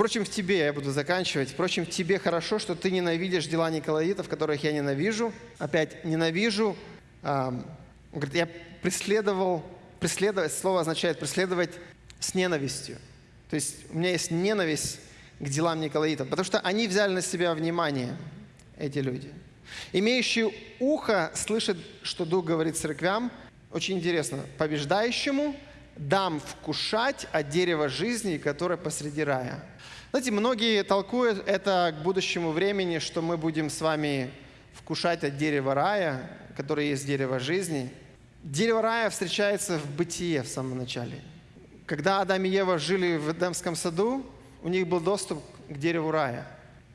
Впрочем, в тебе, я буду заканчивать, впрочем, в тебе хорошо, что ты ненавидишь дела Николаитов, которых я ненавижу. Опять, ненавижу. А, говорит, я преследовал, преследовать, слово означает преследовать с ненавистью. То есть у меня есть ненависть к делам Николаитов, потому что они взяли на себя внимание, эти люди. Имеющий ухо слышит, что Дух говорит церквям. Очень интересно. Побеждающему дам вкушать от дерева жизни, которое посреди рая. Знаете, многие толкуют это к будущему времени, что мы будем с вами вкушать от дерева рая, которое есть дерево жизни. Дерево рая встречается в бытие в самом начале. Когда Адам и Ева жили в Эдемском саду, у них был доступ к дереву рая.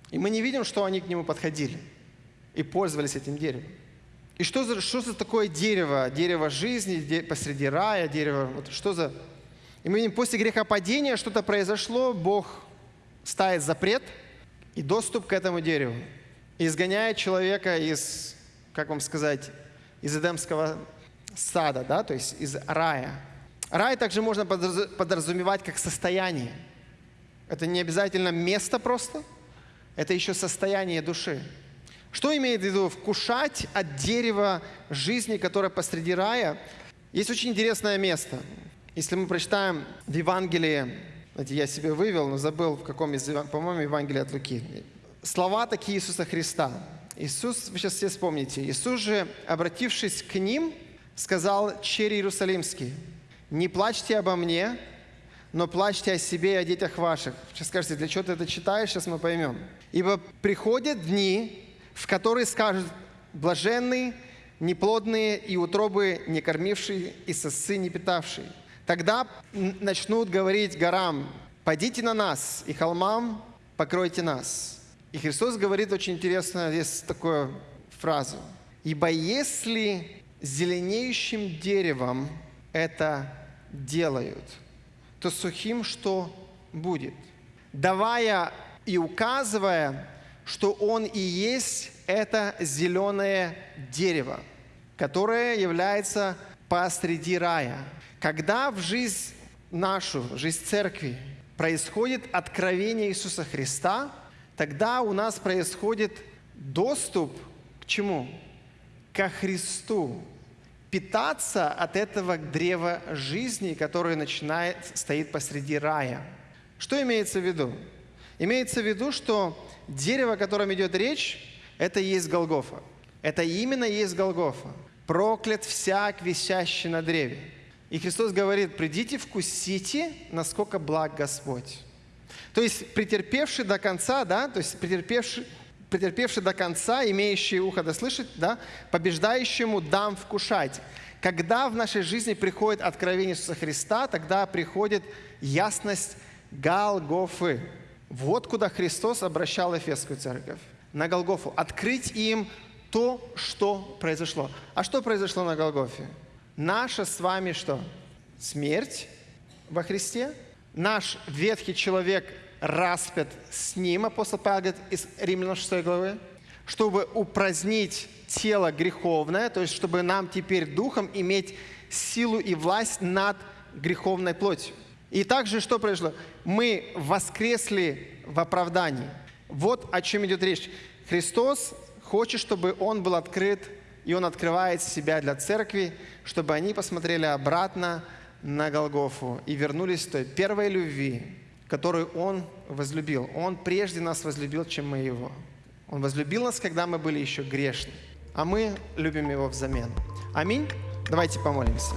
И мы не видим, что они к нему подходили и пользовались этим деревом. И что за, что за такое дерево? Дерево жизни де, посреди рая, дерево... Вот что за... И мы видим, после грехопадения что-то произошло, Бог ставит запрет и доступ к этому дереву. Изгоняет человека из, как вам сказать, из Эдемского сада, да, то есть из рая. Рай также можно подразумевать как состояние. Это не обязательно место просто, это еще состояние души. Что имеет в виду вкушать от дерева жизни, которое посреди рая? Есть очень интересное место. Если мы прочитаем в Евангелии, знаете, я себе вывел, но забыл в каком из, по-моему, Евангелии от Луки. Слова такие Иисуса Христа. Иисус, вы сейчас все вспомните, Иисус же, обратившись к ним, сказал черри Иерусалимский, «Не плачьте обо мне, но плачьте о себе и о детях ваших». Сейчас скажете, для чего ты это читаешь, сейчас мы поймем. «Ибо приходят дни, в который скажут «блаженные, неплодные и утробы не кормившие, и сосцы не питавшие». Тогда начнут говорить горам «Пойдите на нас, и холмам покройте нас». И Христос говорит очень интересно, здесь такую фразу. «Ибо если зеленеющим деревом это делают, то сухим что будет?» Давая и указывая что он и есть это зеленое дерево, которое является посреди рая. Когда в жизнь нашу, в жизнь церкви происходит откровение Иисуса Христа, тогда у нас происходит доступ к чему? Ко Христу. Питаться от этого древа жизни, которое начинает, стоит посреди рая. Что имеется в виду? Имеется в виду, что дерево, о котором идет речь, это и есть Голгофа. Это именно и есть Голгофа. Проклят всяк, висящий на древе. И Христос говорит, придите, вкусите, насколько благ Господь. То есть претерпевший до конца, да, то есть претерпевший, претерпевший до конца, имеющий ухо да слышать, да, побеждающему дам вкушать. Когда в нашей жизни приходит откровение Иисуса Христа, тогда приходит ясность Галгофы. Вот куда Христос обращал Эфесскую церковь, на Голгофу. Открыть им то, что произошло. А что произошло на Голгофе? Наша с вами что? Смерть во Христе. Наш ветхий человек распят с ним, апостол Павел говорит из Римлянам 6 главы, чтобы упразднить тело греховное, то есть чтобы нам теперь духом иметь силу и власть над греховной плотью. И также что произошло? Мы воскресли в оправдании. Вот о чем идет речь. Христос хочет, чтобы Он был открыт, и Он открывает себя для церкви, чтобы они посмотрели обратно на Голгофу и вернулись к той первой любви, которую Он возлюбил. Он прежде нас возлюбил, чем мы Его. Он возлюбил нас, когда мы были еще грешны, а мы любим Его взамен. Аминь. Давайте помолимся.